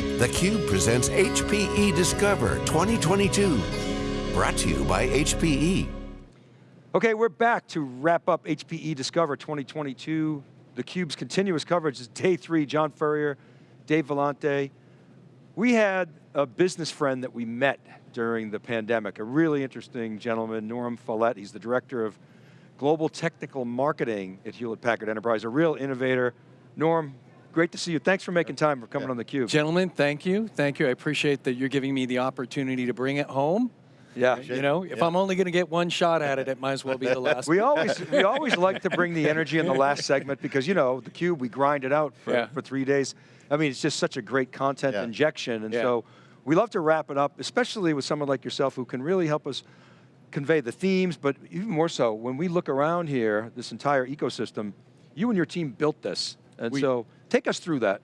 theCUBE presents HPE Discover 2022. Brought to you by HPE. Okay, we're back to wrap up HPE Discover 2022. theCUBE's continuous coverage is day three. John Furrier, Dave Vellante. We had a business friend that we met during the pandemic, a really interesting gentleman, Norm Follett. He's the Director of Global Technical Marketing at Hewlett Packard Enterprise, a real innovator. Norm, great to see you. Thanks for making time for coming yeah. on theCUBE. Gentlemen, thank you. Thank you, I appreciate that you're giving me the opportunity to bring it home. Yeah. You know, if yeah. I'm only going to get one shot at it, it might as well be the last. we always we always like to bring the energy in the last segment because you know the cube we grind it out for, yeah. for three days. I mean, it's just such a great content yeah. injection, and so we love to wrap it up, especially with someone like yourself who can really help us convey the themes, but even more so when we look around here, this entire ecosystem, you and your team built this, and we, so take us through that.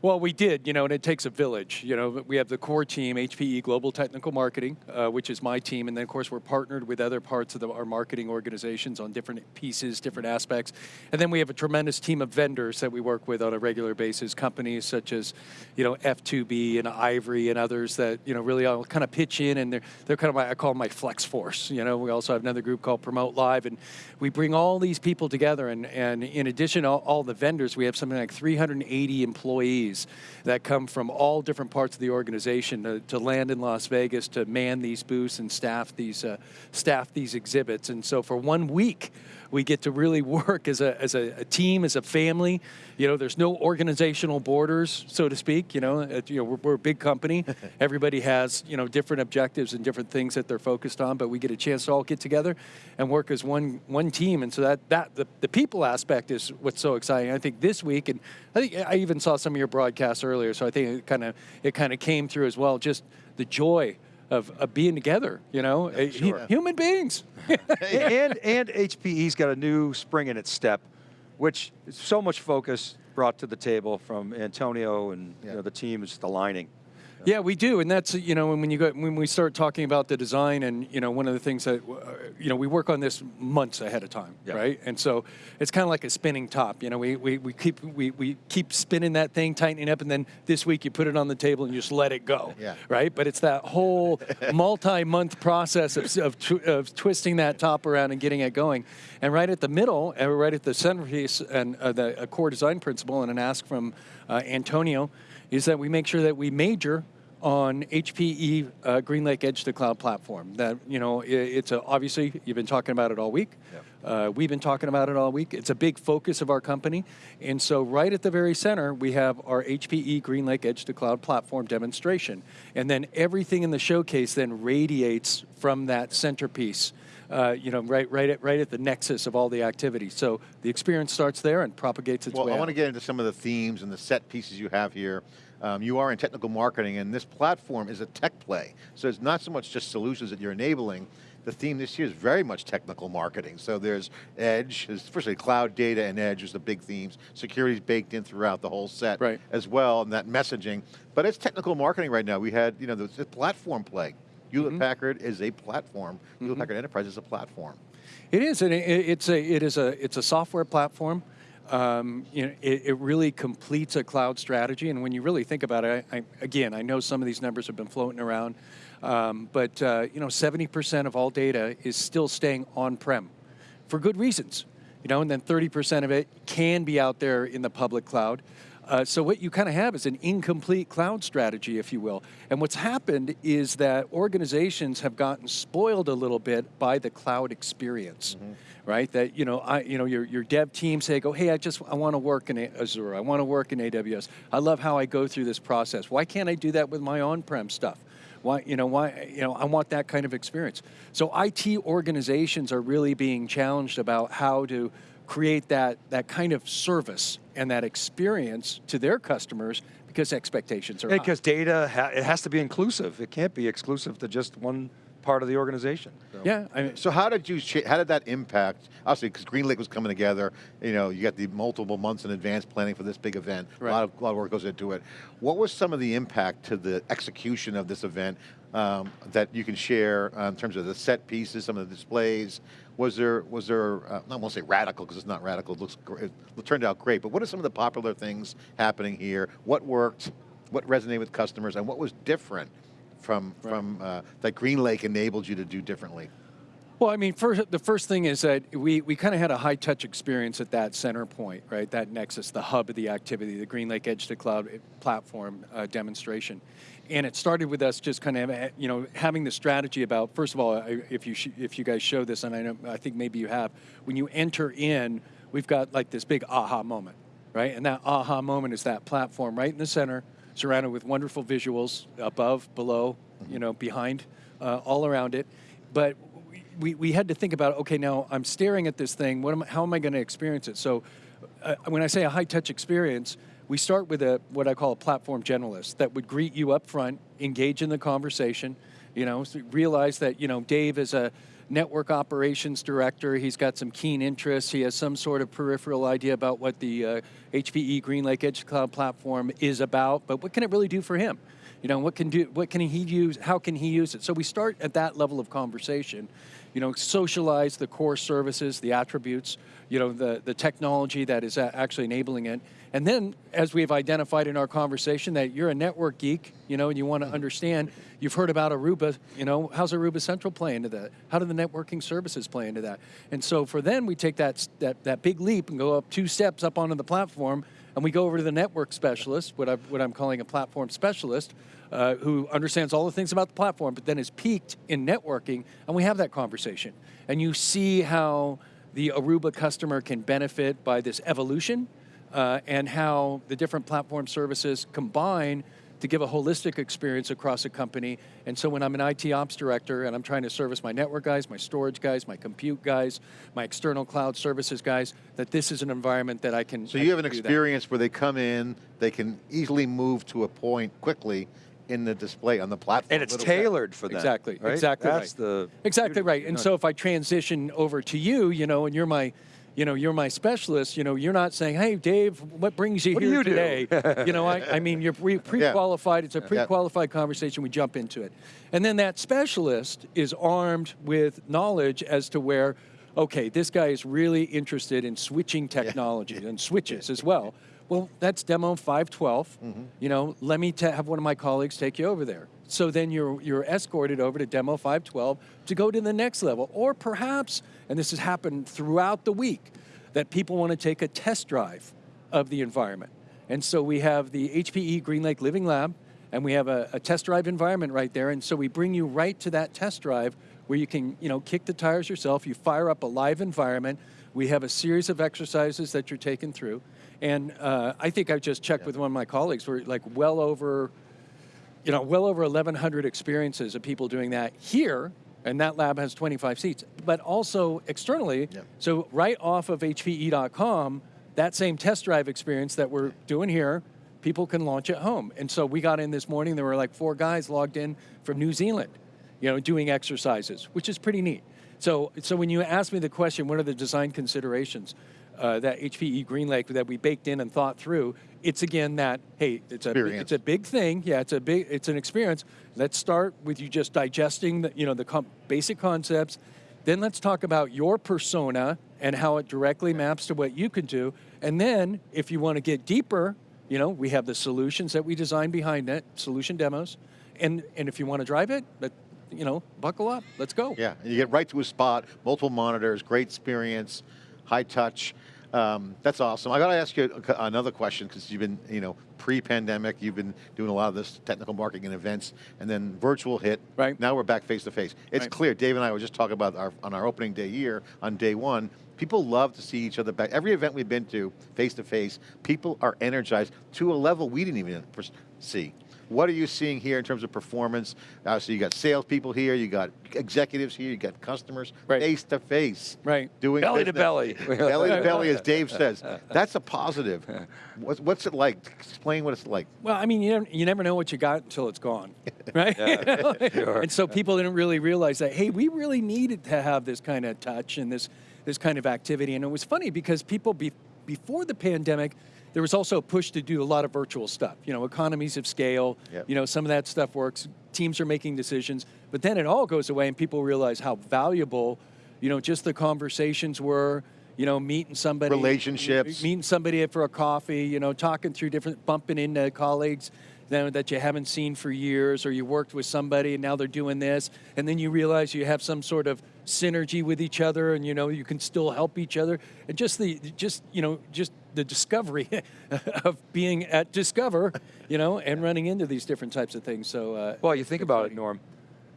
Well, we did, you know, and it takes a village. You know, we have the core team, HPE Global Technical Marketing, uh, which is my team, and then of course we're partnered with other parts of the, our marketing organizations on different pieces, different aspects. And then we have a tremendous team of vendors that we work with on a regular basis, companies such as, you know, F2B and Ivory and others that, you know, really all kind of pitch in and they're, they're kind of my, I call them my flex force. You know, we also have another group called Promote Live and we bring all these people together and, and in addition to all, all the vendors, we have something like 380 employees employees that come from all different parts of the organization to, to land in Las Vegas to man these booths and staff these, uh, staff these exhibits. And so for one week, we get to really work as a, as a, a, team, as a family. You know, there's no organizational borders, so to speak. You know, you know we're, we're a big company. Everybody has, you know, different objectives and different things that they're focused on, but we get a chance to all get together and work as one, one team. And so that, that the, the people aspect is what's so exciting. I think this week, and I think I even saw some of your broadcasts earlier, so I think it kind of it kind of came through as well, just the joy of, of being together, you know, yeah, sure. human beings. and, and HPE's got a new spring in its step, which so much focus brought to the table from Antonio and yeah. you know, the team is the aligning. Yeah, we do, and that's you know when you go when we start talking about the design, and you know one of the things that uh, you know we work on this months ahead of time, yeah. right? And so it's kind of like a spinning top. You know, we, we, we keep we, we keep spinning that thing, tightening up, and then this week you put it on the table and you just let it go, yeah. right? But it's that whole multi-month process of of, tw of, twisting that top around and getting it going, and right at the middle, and right at the centerpiece, and uh, the core design principle, and an ask from uh, Antonio is that we make sure that we major on HPE uh, GreenLake Edge to Cloud platform. That, you know, it, it's a, obviously, you've been talking about it all week. Yep. Uh, we've been talking about it all week. It's a big focus of our company. And so right at the very center, we have our HPE GreenLake Edge to Cloud platform demonstration. And then everything in the showcase then radiates from that centerpiece. Uh, you know, right, right, at, right at the nexus of all the activity. So the experience starts there and propagates its well, way I want to get into some of the themes and the set pieces you have here. Um, you are in technical marketing and this platform is a tech play. So it's not so much just solutions that you're enabling, the theme this year is very much technical marketing. So there's edge, firstly cloud data and edge is the big themes. Security's baked in throughout the whole set right. as well, and that messaging. But it's technical marketing right now. We had, you know, the platform play. Hewlett mm -hmm. Packard is a platform. Mm -hmm. Hewlett Packard Enterprise is a platform. It is, and it, it's a it is a it's a software platform. Um, you know, it, it, really completes a cloud strategy, and when you really think about it, I, I, again, I know some of these numbers have been floating around, um, but uh, you know, 70% of all data is still staying on-prem for good reasons. You know, and then 30% of it can be out there in the public cloud. Uh, so what you kind of have is an incomplete cloud strategy, if you will. And what's happened is that organizations have gotten spoiled a little bit by the cloud experience, mm -hmm. right? That you know, I, you know, your your dev team say, "Go, hey, I just I want to work in Azure. I want to work in AWS. I love how I go through this process. Why can't I do that with my on-prem stuff?" Why, you know, why, you know, I want that kind of experience. So IT organizations are really being challenged about how to create that, that kind of service and that experience to their customers because expectations are Because data, ha it has to be inclusive. It can't be exclusive to just one part of the organization. So. Yeah. I mean, so how did you, how did that impact, obviously because GreenLake was coming together, you know, you got the multiple months in advance planning for this big event, right. a, lot of, a lot of work goes into it. What was some of the impact to the execution of this event um, that you can share uh, in terms of the set pieces, some of the displays? Was there, was there uh, I won't say radical because it's not radical, it, looks, it turned out great, but what are some of the popular things happening here? What worked? what resonated with customers, and what was different from, Right. from uh, that GreenLake enabled you to do differently? Well, I mean, first, the first thing is that we, we kind of had a high touch experience at that center point, right? That nexus, the hub of the activity, the GreenLake Edge to Cloud platform uh, demonstration. And it started with us just kind of, uh, you know, having the strategy about, first of all, if you, sh- if you guys show this, and I, know, I think maybe you have, when you enter in, we've got like this big aha moment, right? And that aha moment is that platform right in the center, surrounded with wonderful visuals above, below, you know, behind, uh, all around it. But we, we had to think about, okay, now I'm staring at this thing, what am, how am I going to experience it? So uh, when I say a high touch experience, we start with a what I call a platform generalist that would greet you up front, engage in the conversation, you know, realize that, you know, Dave is a network operations director, he's got some keen interests, he has some sort of peripheral idea about what the uh, HPE GreenLake Edge Cloud platform is about, but what can it really do for him? You know, what can do? What can he use? How can he use it? So we start at that level of conversation. You know, socialize the core services, the attributes. You know, the the technology that is actually enabling it. And then, as we've identified in our conversation, that you're a network geek, you know, and you want to mm-hmm. understand. You've heard about Aruba. You know, how's Aruba Central play into that? How do the networking services play into that? And so, for then, we take that that that big leap and go up two steps up onto the platform and we go over to the network specialist, what, I, what I'm calling a platform specialist, uh, who understands all the things about the platform, but then is peaked in networking, and we have that conversation. And you see how the Aruba customer can benefit by this evolution, uh, and how the different platform services combine to give a holistic experience across a company. And so when I'm an IT ops director and I'm trying to service my network guys, my storage guys, my compute guys, my external cloud services guys, that this is an environment that I can So I you have an do that. experience where they come in, they can easily move to a point quickly in the display on the platform. And it's Little bit. tailored for them. Exactly, right? exactly That's right. the Exactly right. And so if I transition over to you, you know, and you're my, you know, you're my specialist, you know, you're not saying, hey, Dave, what brings you What do here you do?" today? you know, I, I mean, you're pre- pre-qualified. It's a pre-qualified conversation. We jump into it. And then that specialist is armed with knowledge as to where, okay, this guy is really interested in switching technology and switches as well. Well, that's demo 512. Mm-hmm. You know, let me have one of my colleagues take you over there. So then you're you're escorted over to demo 512 to go to the next level, or perhaps, and this has happened throughout the week, that people want to take a test drive of the environment. And so we have the HPE GreenLake Living Lab, and we have a, a test drive environment right there. And so we bring you right to that test drive where you can, you know, kick the tires yourself. You fire up a live environment. We have a series of exercises that you're taken through. And uh, I think I just checked with one of my colleagues. We're like well over, you know, well over 1,100 experiences of people doing that here. And that lab has 25 seats, but also externally. Yep. So right off of HPE.com, that same test drive experience that we're doing here, people can launch at home. And so we got in this morning, there were like four guys logged in from New Zealand, you know, doing exercises, which is pretty neat. So, so when you ask me the question, what are the design considerations uh, that HPE GreenLake that we baked in and thought through? It's again that hey, it's a Experience. it's a big thing. Yeah, it's a big it's an experience. Let's start with you just digesting the you know the com- basic concepts. Then let's talk about your persona and how it directly maps to what you can do. And then if you want to get deeper, you know, we have the solutions that we designed behind it, solution demos. And and if you want to drive it, but you know, buckle up. Let's go. Yeah, and you get right to a spot, multiple monitors, great experience, high touch. Um, that's awesome. I got to ask you another question because you've been, you know, pre-pandemic, you've been doing a lot of this technical marketing and events, and then virtual hit. Right. Now we're back face to face. It's Right. clear. Dave and I were just talking about our on our opening day here on day one. People love to see each other back. Every event we've been to, face to face, people are energized to a level we didn't even see. What are you seeing here in terms of performance? Obviously, you got salespeople here, you got executives here, you got customers, Right. face to face, Right. doing Belly to belly. belly to belly, as Dave says. That's a positive. What's, what's it like? Explain what it's like. Well, I mean, you never, you never know what you got until it's gone, right? Yeah, sure. And so people didn't really realize that, hey, we really needed to have this kind of touch and this, this kind of activity. And it was funny because people, be, before the pandemic, there was also a push to do a lot of virtual stuff. You know, economies of scale, Yep. you know, some of that stuff works. Teams are making decisions. But then it all goes away and people realize how valuable, you know, just the conversations were, you know, meeting somebody. Relationships. Meeting somebody for a coffee, you know, talking through different, bumping into colleagues, that that you haven't seen for years, or you worked with somebody and now they're doing this, and then you realize you have some sort of synergy with each other, and you know you can still help each other, and just the just you know just the discovery of being at Discover, you know, and running into these different types of things. So, uh, Well, you think about it. Norm.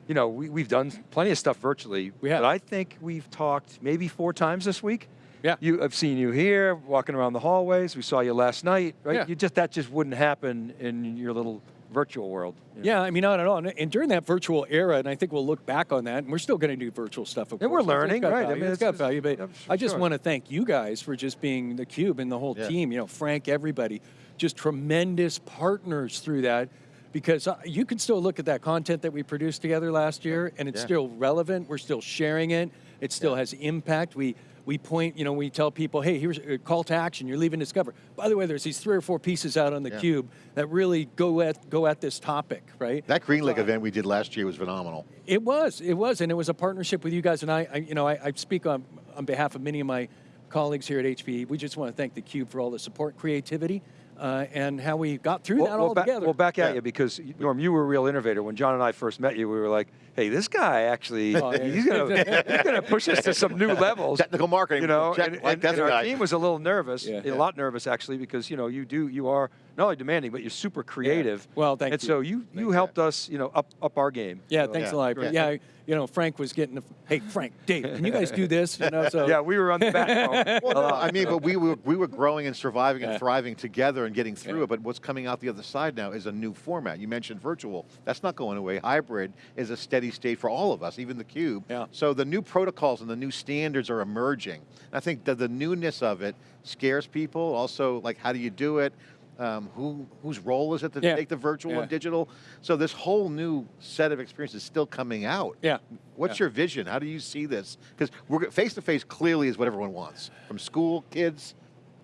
You know, we, we've done plenty of stuff virtually. We have. But I think we've talked maybe four times this week. Yeah. You, I've seen you here, walking around the hallways. We saw you last night, right? Yeah. You just that just wouldn't happen in your little virtual world. know? Yeah, I mean, not at all. And- And during that virtual era, and I think we'll look back on that, and we're still going to do virtual stuff, of And course. we're learning, right, I mean, it's it's- got value, but yeah, I just want to thank you guys for just being the Cube and the whole Yeah. team. You know, Frank, everybody, just tremendous partners through that. Because uh, you can still look at that content that we produced together last year, and it's Yeah. still relevant. We're still sharing it. It still has impact. We we point, you know, we tell people, hey, here's a call to action. You're leaving Discover. By the way, there's these three or four pieces out on the Yeah. cube that really go at go at this topic, right? That GreenLake event we did last year was phenomenal. It was, it was, and it was a partnership with you guys. And I, I you know, I, I speak on on behalf of many of my colleagues here at HPE. We just want to thank the Cube for all the support, creativity, uh, and how we got through that all back, together. well, back at Yeah. you because Norm, you were a real innovator. When John and I first met you, we were like, "Hey, this guy actually, Oh, yeah. he's gonna, he's gonna push us to some new levels." Technical marketing, you know. check, and, like and- and our guy. team was a little nervous, Yeah. a lot nervous actually, because you know you do, you are not only demanding, but you're super creative. Well, thank and you. And so you you helped us, you know, up up our game. yeah, So- thanks Yeah, a lot. great. Yeah, you know, Frank was getting. The, hey, Frank, Dave, can you guys do this? You know, so Yeah, we were on the back. Well, no, I mean, but we were we were growing and surviving and thriving together and getting through Yeah. it. But what's coming out the other side now is a new format. You mentioned virtual. That's not going away. Hybrid is a steady state for all of us, even the cube. Yeah. So the new protocols and the new standards are emerging. And I think that the newness of it scares people. Also, like, how do you do it? Um, who whose role is it to Yeah. take the virtual Yeah. and digital? So this whole new set of experiences is still coming out. Yeah. What's Yeah. your vision? How do you see this? Because we're face to face clearly is what everyone wants, from school kids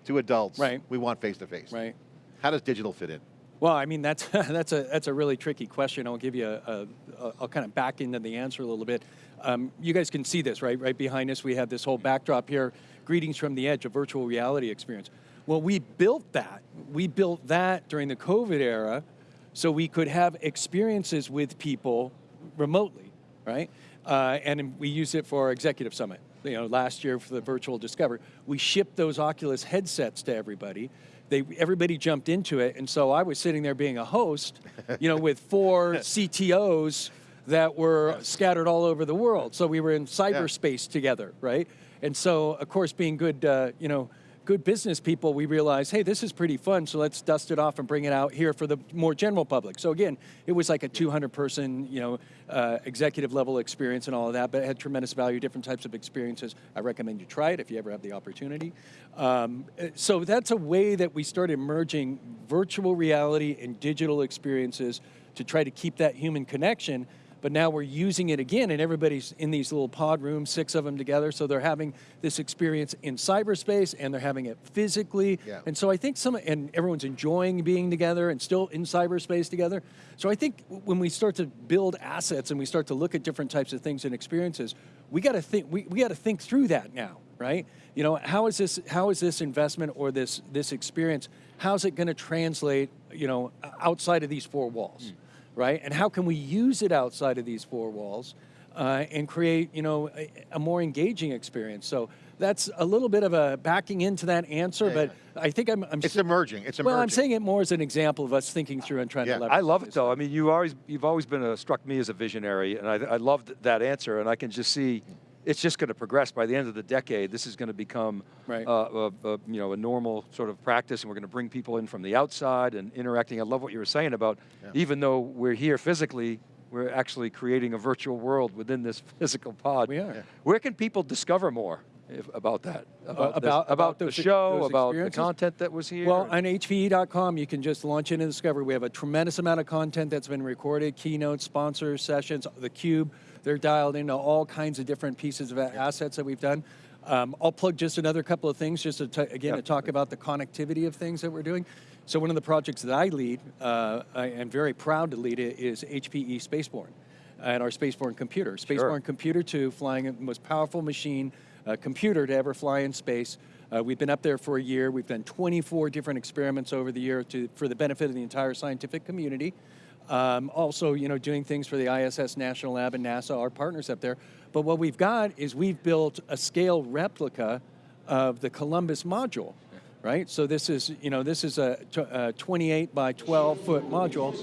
to adults. Right. We want face to face. right. How does digital fit in? Well, I mean that's that's a that's a really tricky question. I'll give you a, a, I'll kind of back into the answer a little bit. Um, you guys can see this right right behind us. We have this whole backdrop here. Greetings from the edge, a virtual reality experience. Well, we built that. We built that during the COVID era, so we could have experiences with people remotely, right? Uh, and we used it for our executive summit. You know, last year for the virtual Discover, we shipped those Oculus headsets to everybody. They everybody jumped into it, and so I was sitting there being a host, you know, with four CTOs that were scattered all over the world. So we were in cyberspace together, right? And so, of course, being good, uh, you know, good business people, we realized, hey, this is pretty fun, so let's dust it off and bring it out here for the more general public. So again, it was like a 200 person, you know, uh, executive level experience and all of that, but it had tremendous value, different types of experiences. I recommend you try it if you ever have the opportunity. Um, so that's a way that we started merging virtual reality and digital experiences to try to keep that human connection but now we're using it again and everybody's in these little pod rooms six of them together so they're having this experience in cyberspace and they're having it physically. Yeah. and so i think some and everyone's enjoying being together and still in cyberspace together. So i think when we start to build assets and we start to look at different types of things and experiences we got to think we, we got to think through that now right? You know how is this how is this investment or this this experience how's it going to translate you know outside of these four walls hmm. Right? And how can we use it outside of these four walls uh, and create, you know, a, a more engaging experience? So that's a little bit of a backing into that answer, Yeah, but I think I'm. I'm It's s- emerging. It's emerging. well, I'm saying it more as an example of us thinking through and trying Yeah. to leverage. I love it though. I mean, you always you've always been a, struck me as a visionary, and I, I loved that answer. And I can just see it's just going to progress. By the end of the decade, this is going to become Right. uh, a, a, you know a normal sort of practice, and we're going to bring people in from the outside and interacting. I love what you were saying about even though we're here physically. We're actually creating a virtual world within this physical pod. We are. Yeah. Where can people discover more if, about that? About, this- about- about the those- show, about the content that was here. Well, on HPE.com, you can just launch into Discover. We have a tremendous amount of content that's been recorded, keynotes, sponsors, sessions, the Cube. They're dialed into all kinds of different pieces of assets that we've done. Um, I'll plug just another couple of things, just to again to talk about the connectivity of things that we're doing. So one of the projects that I lead, uh, I am very proud to lead it, is HPE Spaceborne and our Spaceborne computer. Spaceborne Computer 2, flying the most powerful machine, uh, computer to ever fly in space. Uh, we've been up there for a year. We've done 24 different experiments over the year to, for the benefit of the entire scientific community. Um, also, you know, doing things for the ISS National Lab and NASA, our partners up there. But what we've got is we've built a scale replica of the Columbus module, right? So this is, you know, this is a, a 28 by 12 foot module.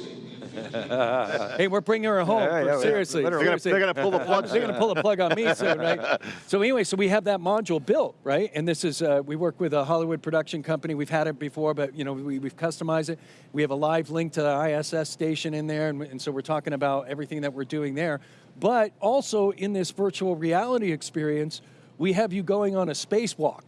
Hey, we're bringing her home. Yeah, yeah, yeah. seriously, her- They're gonna, they're gonna pull the plug. They're going to pull a plug on me soon, right? So anyway, so we have that module built, right? And this is uh, we work with a Hollywood production company. We've had it before, but you know we, we've customized it. We have a live link to the ISS station in there, and, and so we're talking about everything that we're doing there. But also in this virtual reality experience, we have you going on a spacewalk,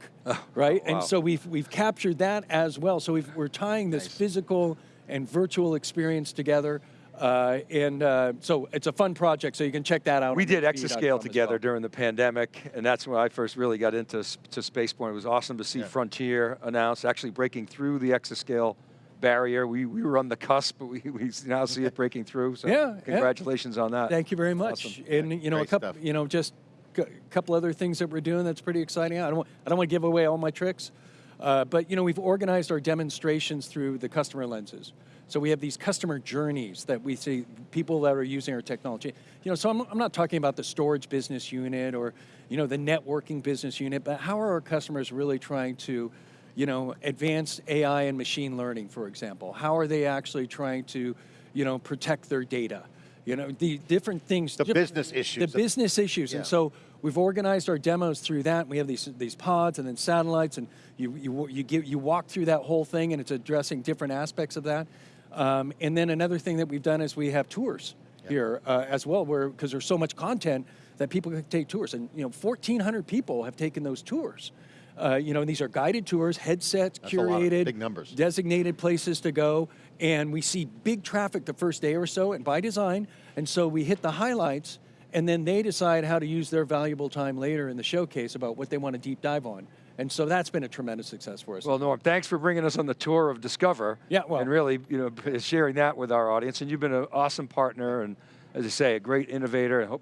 right? wow. And so we've we've captured that as well. So we've, we're tying this physical and virtual experience together. Uh, and uh, so it's a fun project, so you can check that out. We did Exascale together well. during the pandemic, and that's when I first really got into s- to Spaceborne. It was awesome to see Frontier announce actually breaking through the Exascale barrier. We, we were on the cusp, but we, we now see it breaking through. So Yeah, yeah. congratulations on that. Thank you very much. Awesome. And you know, a couple, stuff. you know, just a couple other things that we're doing that's pretty exciting. I don't, I don't want to give away all my tricks, uh, but you know, we've organized our demonstrations through the customer lenses. So we have these customer journeys that we see people that are using our technology. You know, so I'm, I'm not talking about the storage business unit or you know the networking business unit, but how are our customers really trying to you know, advanced AI and machine learning, for example. How are they actually trying to, you know, protect their data? You know, the different things. The business issues. The business issues. Yeah. And so we've organized our demos through that. We have these, these pods and then satellites, and you, you, you, give, you walk through that whole thing, and it's addressing different aspects of that. Um, and then another thing that we've done is we have tours here uh, as well, where because there's so much content that people can take tours, and you know, 1,400 people have taken those tours. Uh, you know, and these are guided tours, headsets, That's a lot of curated, big numbers. designated places to go, and we see big traffic the first day or so, and by design. And so we hit the highlights, and then they decide how to use their valuable time later in the showcase about what they want to deep dive on. And so that's been a tremendous success for us. Well, Norm, thanks for bringing us on the tour of Discover. Yeah, well- and really, you know, sharing that with our audience. And you've been an awesome partner, and as I say, a great innovator. And hope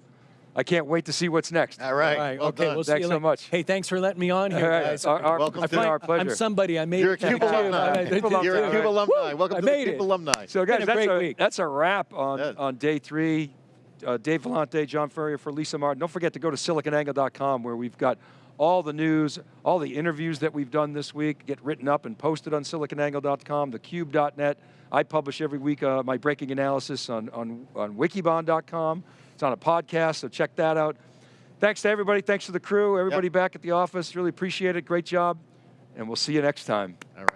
I can't wait to see what's next. All right. All right, well okay, done. we'll see Thanks you so much. Hey, thanks for letting me on here, All right, guys. our, our, Welcome it's to been our pleasure. I'm somebody. I made You're a it. CUBE you. alumni. I- I- CUBE thank you. You're a alumni. CUBE alumni. Welcome I to the made CUBE it. alumni. So guys, a that's great a, week. that's a wrap on, Yeah. on day three. Uh, Dave Vellante, John Furrier for Lisa Martin. Don't forget to go to siliconangle.com where we've got all the news, all the interviews that we've done this week get written up and posted on siliconangle.com, thecube.net. I publish every week uh, my breaking analysis on, on, on wikibon.com. It's on a podcast, so check that out. Thanks to everybody. Thanks to the crew, everybody back at the office. Really appreciate it. Great job. And we'll see you next time. All right.